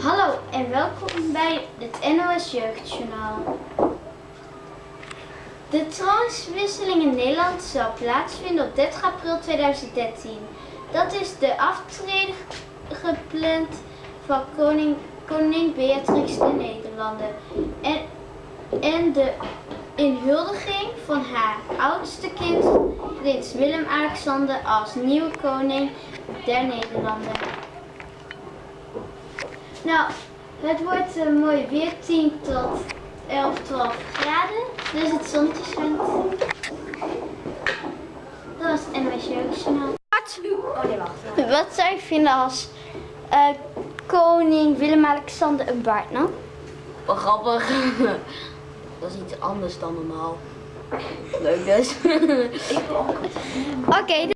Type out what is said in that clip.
Hallo en welkom bij het NOS Jeugdjournaal. De troonswisseling in Nederland zal plaatsvinden op 30 april 2013. Dat is de aftreden gepland van koning, koning Beatrix de Nederlanden en, en de inhuldiging van haar oudste kind, prins Willem-Alexander, als nieuwe koning der Nederlanden. Nou, het wordt een mooi weer, 10 tot 11, 12 graden. Dus het zonnetje schijnt. Dat was het NWS Jeugdjournaal. Oh nee, wacht. Wat zou je vinden als eh, koning Willem-Alexander een baard nam? Wel grappig. Dat is iets anders dan normaal. Leuk dus. Oké,